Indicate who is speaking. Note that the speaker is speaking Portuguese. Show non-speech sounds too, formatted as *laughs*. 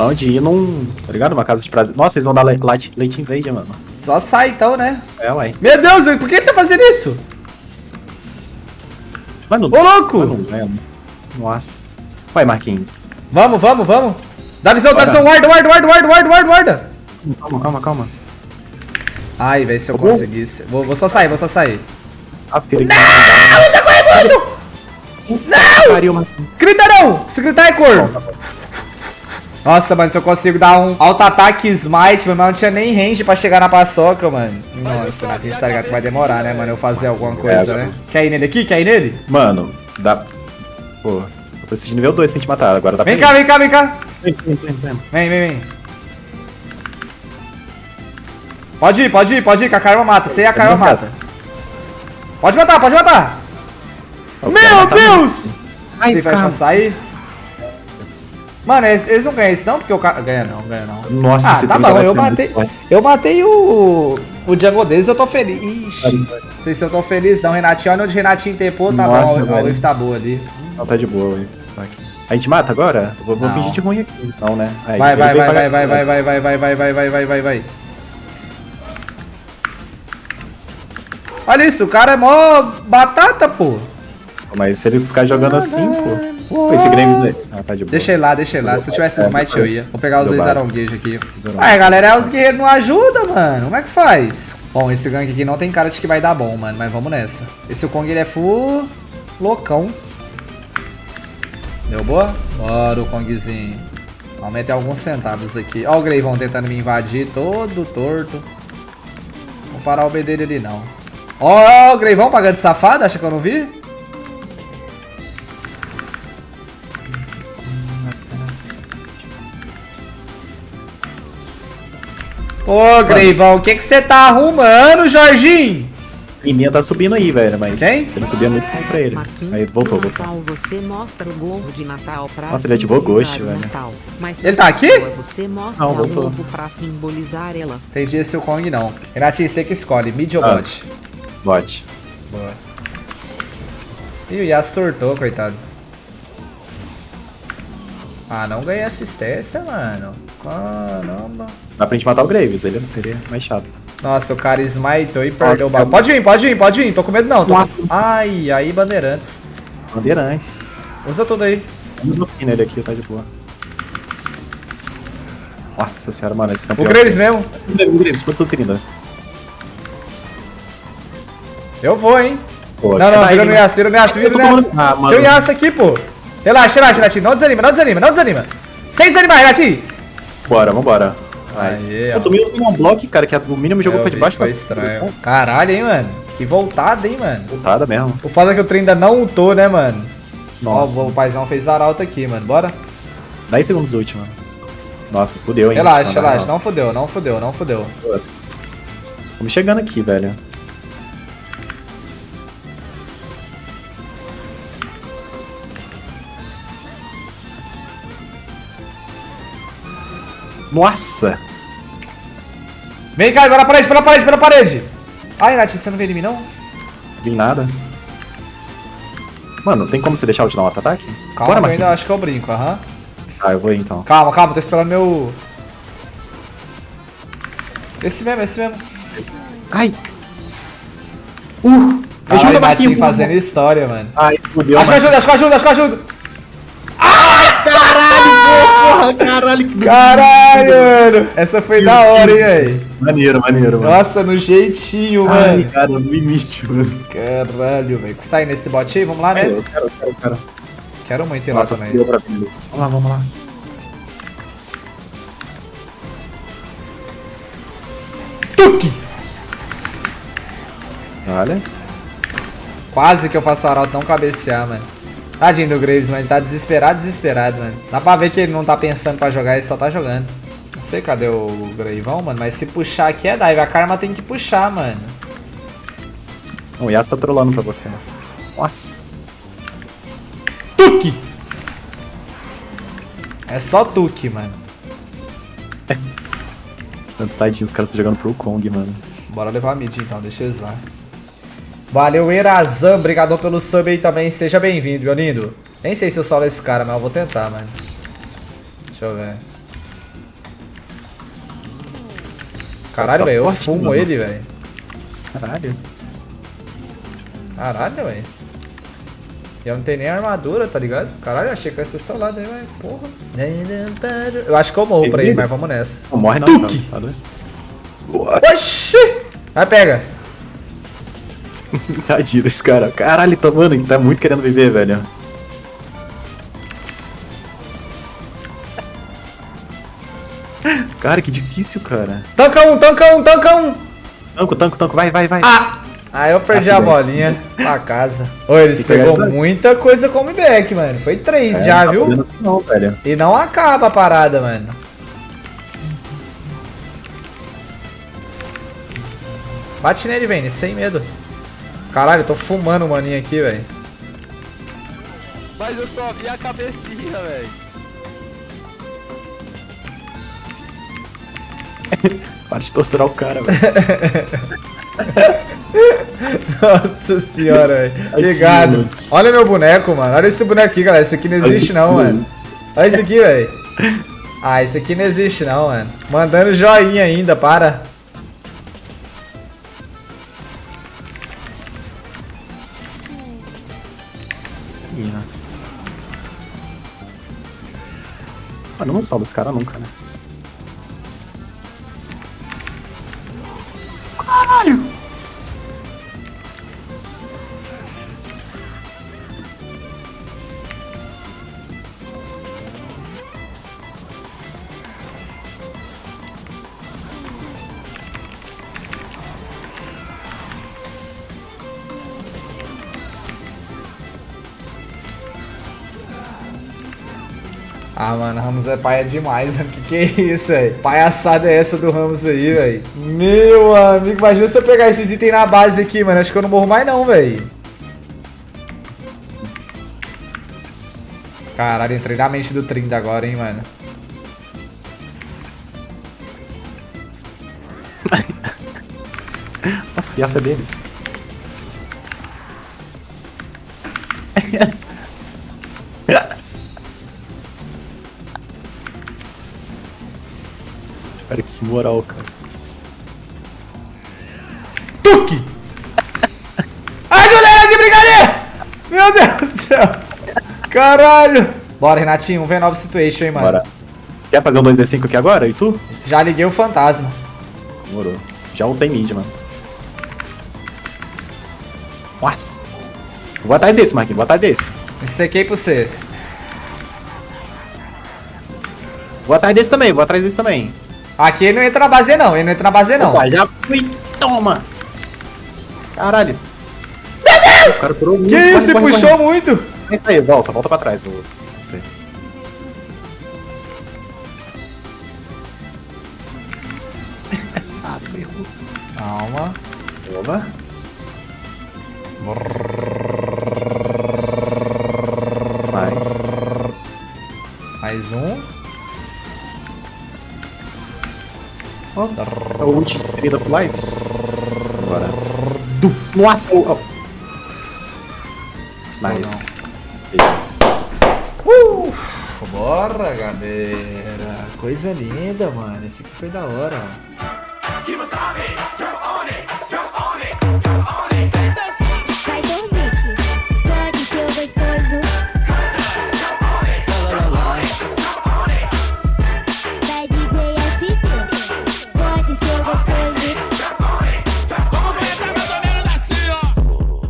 Speaker 1: Onde ir num. Tá ligado? Uma casa de prazer. Nossa, eles vão dar light, leite invader, mano.
Speaker 2: Só sai então, né?
Speaker 1: É, ué.
Speaker 2: Meu Deus, por que ele tá fazendo isso?
Speaker 1: Mano,
Speaker 2: Ô, louco!
Speaker 1: mano, é. Nossa. Vai, Marquinhos.
Speaker 2: Vamos, vamos, vamos. Dá visão, dá
Speaker 1: Bora.
Speaker 2: visão, guarda, guarda, guarda, guarda, guarda, guarda, guarda.
Speaker 1: Calma, calma, calma.
Speaker 2: Ai, velho, se eu
Speaker 1: Tá
Speaker 2: conseguisse. Vou, vou só sair, vou só sair.
Speaker 1: Ah, porque ele. Não!
Speaker 2: Ele tá correndo! Não!
Speaker 1: Pariu, Marquinhos.
Speaker 2: Grita não! Se gritar é cor. Nossa, mano, se eu consigo dar um auto-ataque smite, mas não tinha nem range pra chegar na paçoca, mano. Nossa, Natinho, você tá ligado que vai demorar, né, mano, eu fazer alguma coisa, né? Quer ir nele aqui? Quer ir nele?
Speaker 1: Mano, dá. Pô, eu preciso de nível 2 pra te matar. Agora dá
Speaker 2: Vem
Speaker 1: pra
Speaker 2: cá, vem cá, vem cá.
Speaker 1: Vem, vem, vem, vem.
Speaker 2: Vem, vem, vem. Pode ir, pode ir, pode ir, que a Karma mata. Sei a Karma mata. Pode matar, pode matar. Meu
Speaker 1: matar
Speaker 2: Deus!
Speaker 1: Ai,
Speaker 2: Tem faz pra sair. Mano, eles, eles não ganham isso não, porque o cara... Ganha não, ganha não.
Speaker 1: Nossa,
Speaker 2: ah, tá bom, eu
Speaker 1: muito
Speaker 2: matei, eu matei o, o Django deles, eu tô feliz. Ixi, não sei se eu tô feliz não, Renatinho, olha onde o Renatinho tempou, tá
Speaker 1: Nossa,
Speaker 2: bom, a. Wave tá boa ali.
Speaker 1: Não, tá de boa, velho. A gente mata agora? Eu vou, fingir de ruim aqui. Não, né? Aí,
Speaker 2: Vai, vai, vai, vai, vai, vai, vai, vai, vai, vai, vai, vai, vai, vai, vai. Olha isso, o cara é mó batata, pô.
Speaker 1: Mas se ele ficar jogando assim, pô. Pô, esse Graves. aí- Ah, tá de boa.
Speaker 2: Deixa ele lá, deixa ele lá. Se eu tivesse
Speaker 1: É,
Speaker 2: smite eu ia. Vou pegar os dois aronguejos aqui. Ah, galera, os guerreiros não ajudam, mano. Como é que faz? Bom, esse gank aqui não tem cara de que vai dar bom, mano. Mas vamos nessa. Esse Kong ele é full loucão. Deu boa? Bora o Kongzinho. Aumenta alguns centavos aqui. Ó o Greivão tentando me invadir, todo torto. Vou parar o B dele ali, não. Ó o Greivão pagando de safado, acha que eu não vi? Ô, Greivão, o que que você tá arrumando, Jorginho?
Speaker 1: Liminha tá subindo aí, velho, mas
Speaker 2: Quem?
Speaker 1: se não subir é muito pra ele.
Speaker 3: Marquinhos,
Speaker 1: Aí voltou, voltou.
Speaker 3: Natal você mostra o gorro de Natal pra
Speaker 1: Nossa, ele ativou
Speaker 3: simbolizar
Speaker 1: Ghost,
Speaker 3: o
Speaker 1: velho.
Speaker 3: Natal.
Speaker 2: Ele tá aqui?
Speaker 3: Você mostra
Speaker 1: Não,
Speaker 3: um
Speaker 1: voltou.
Speaker 3: ovo pra simbolizar ela.
Speaker 2: Entendi esse o Kong não. Renatinho, você que escolhe, mid ou
Speaker 1: Ah.
Speaker 2: bot?
Speaker 1: Bot.
Speaker 2: Boa. Ih, o Yas sortou, coitado. Ah, não ganhei assistência, mano. Caramba.
Speaker 1: Dá pra gente matar o Graves, ele ele é mais chato.
Speaker 2: Nossa, o cara smitou e perdeu o bagulho. Pode vir, pode vir, pode vir. Tô com medo não. Tô... Ai, aí, bandeirantes.
Speaker 1: Bandeirantes.
Speaker 2: Usa tudo aí.
Speaker 1: Vamos aqui nele aqui, tá de boa. Nossa senhora, mano, esse
Speaker 2: O
Speaker 1: campeão.
Speaker 2: Graves mesmo.
Speaker 1: O Graves, quanto 30?
Speaker 2: Eu vou, hein.
Speaker 1: Pô,
Speaker 2: Não, não,
Speaker 1: tá
Speaker 2: vira no
Speaker 1: né?
Speaker 2: Yasuo, vira no Yasuo, vira no Yasuo.
Speaker 1: Ah.
Speaker 2: Tem o Yasuo aqui, pô. Relaxa, relaxa, Renatinho. Não desanima, não desanima, não desanima. Sem desanimar, Renatinho.
Speaker 1: Bora, vambora. Nice.
Speaker 2: ó.
Speaker 1: Eu tomei um block, cara, que o mínimo jogou
Speaker 2: Eu
Speaker 1: pra debaixo.
Speaker 2: Foi
Speaker 1: tá-
Speaker 2: estranho. Caralho, hein, mano. Que voltada, hein, mano.
Speaker 1: Voltada mesmo.
Speaker 2: O foda é que o trem ainda não ultou, né, mano?
Speaker 1: Nossa.
Speaker 2: Ó, o paizão fez arauto aqui, mano. Bora?
Speaker 1: 10 segundos do último. Nossa, fudeu, hein?
Speaker 2: Relaxa,
Speaker 1: Não,
Speaker 2: relaxa.
Speaker 1: não.
Speaker 2: Não fudeu, não fudeu, não fudeu.
Speaker 1: Estamos chegando aqui, velho. Nossa!
Speaker 2: Vem cá, pela parede, pela parede, pela parede. Ai, Nath, você não veio em mim, não?
Speaker 1: Vi nada. Mano, tem como você deixar eu te dar um auto-ataque?
Speaker 2: Calma,
Speaker 1: Bora,
Speaker 2: eu ainda acho que eu brinco, aham.
Speaker 1: Ah, eu vou ir então.
Speaker 2: Calma, calma, tô esperando meu... Esse mesmo, esse mesmo.
Speaker 1: Ai! Uh!
Speaker 2: Caralho,
Speaker 1: Ajuda, Marquinhos!
Speaker 2: fazendo história, mano.
Speaker 1: Ai, fudeu,
Speaker 2: Acho que ajuda, acho que ajuda, acho que ajuda.
Speaker 1: Caralho! que-
Speaker 2: Caralho, mano. Essa foi da hora, hein, velho.
Speaker 1: Maneiro, maneiro, mano.
Speaker 2: Nossa, no jeitinho,
Speaker 1: Ai,
Speaker 2: mano.
Speaker 1: cara, no limite, mano.
Speaker 2: Caralho, velho. Sai nesse bot aí, vamos lá, né?
Speaker 1: Eu quero, eu quero, eu quero.
Speaker 2: Quero muito ir lá
Speaker 1: Nossa,
Speaker 2: também.
Speaker 1: pra mim. Vamos lá, vamos lá.
Speaker 2: Tuque!
Speaker 1: Olha.
Speaker 2: Quase que eu faço o Arauto não cabecear, mano. Tadinho do Graves, mano. Ele tá desesperado, desesperado, mano. Dá pra ver que ele não tá pensando pra jogar, ele só tá jogando. Não sei cadê o Greivão, mano, mas se puxar aqui é dive. A Karma tem que puxar, mano.
Speaker 1: O Yas tá trolando pra você. Nossa.
Speaker 2: Tuque! É só Tuque, mano.
Speaker 1: Tadinho, os caras estão jogando pro Kong, mano.
Speaker 2: Bora levar a mid então, deixa eles lá. Valeu, Erazan. obrigado pelo sub aí também. Seja bem-vindo, meu lindo. Nem sei se eu solo esse cara, mas eu vou tentar, mano. Deixa eu ver. Caralho,
Speaker 1: tá
Speaker 2: velho. Eu fumo ele, velho.
Speaker 1: Caralho.
Speaker 2: Caralho, velho. Eu não tenho nem armadura, tá ligado? Caralho, achei que ia ser solado aí, velho. Porra. Eu acho que eu morro
Speaker 1: por
Speaker 2: pra ele, mas vamos nessa.
Speaker 1: Morre não, tá Tuque. não.
Speaker 2: Oxi! Vai, pega. *laughs*
Speaker 1: tadinho desse cara. Caralho, tá, mano, ele tá muito querendo viver, velho. *laughs* Cara, que difícil, cara.
Speaker 2: Tanca um, tanca um, tanca um.
Speaker 1: Tanco, tanco, tanco, vai, vai, vai.
Speaker 2: Ah! Aí eu perdi
Speaker 1: Assim,
Speaker 2: a bolinha pra casa. Ô, eles pegou muita coisa como back, mano. Foi três
Speaker 1: É,
Speaker 2: já,
Speaker 1: não tá
Speaker 2: viu?
Speaker 1: fazendo assim não, velho.
Speaker 2: E não acaba a parada, mano. Bate nele, Vini, sem medo. Caralho, eu tô fumando o maninho aqui, velho.
Speaker 4: Mas eu só vi a cabecinha, velho. *laughs*
Speaker 1: Para de torturar o cara, velho. *laughs*
Speaker 2: Nossa senhora, velho.
Speaker 1: Mano.
Speaker 2: Olha meu boneco, mano. Olha esse boneco aqui, galera. Esse aqui não existe, não, mano. Olha esse aqui, velho. Ah, esse aqui não existe, não, mano. Mandando joinha ainda, para.
Speaker 1: Mano, não salva esse cara nunca, né? Caralho!
Speaker 2: Ah, mano, Ramos é paia demais, mano. Que que é isso, velho? Palhaçada é essa do Ramos aí, velho? Meu amigo, imagina se eu pegar esses itens na base aqui, mano. Acho que eu não morro mais não, velho. Caralho, entrei na mente do 30 agora, hein, mano. *laughs*
Speaker 1: Nossa, fiaça deles. *laughs* moral, cara.
Speaker 2: Tuque! Ai, galera, de brincadeira! Meu Deus do céu! Caralho! Bora, Renatinho, um V9 situation, hein, mano.
Speaker 1: Bora. Quer fazer um 2v5 aqui agora? E tu?
Speaker 2: Já liguei o fantasma.
Speaker 1: Demorou. Já um tem mid, mano. Nossa. Vou atrás desse, Marquinhos. Vou atrás desse.
Speaker 2: Sequei pra você.
Speaker 1: Vou atrás desse também. Vou atrás desse também.
Speaker 2: Aqui ele não entra na base, não. Ele não entra na base, não.
Speaker 1: Opa, já fui. Toma. Caralho. Meu Deus! O cara pulou muito.
Speaker 2: Que
Speaker 1: Corre,
Speaker 2: isso? Você
Speaker 1: corre,
Speaker 2: puxou
Speaker 1: corre.
Speaker 2: muito.
Speaker 1: É isso aí. Volta. Volta pra trás. Do... Isso aí. *laughs* ah, ferrou.
Speaker 2: Calma.
Speaker 1: Toma. Mais.
Speaker 2: Mais um.
Speaker 1: Ó, é o ult 30 pro live. Bora. Du. Nossa! Oh, oh. Nice.
Speaker 2: Uh, bora, galera. Coisa linda, mano. Esse aqui foi da hora, ó.